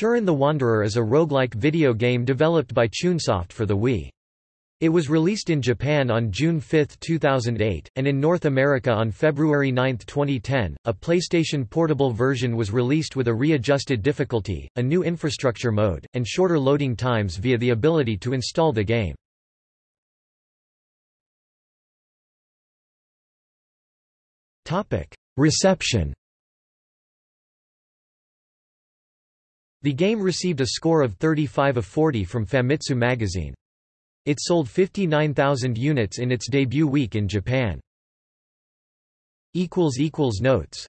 Shiren the Wanderer is a roguelike video game developed by Chunsoft for the Wii. It was released in Japan on June 5, 2008, and in North America on February 9, 2010. A PlayStation Portable version was released with a readjusted difficulty, a new infrastructure mode, and shorter loading times via the ability to install the game. Reception. The game received a score of 35 of 40 from Famitsu magazine. It sold 59,000 units in its debut week in Japan. Notes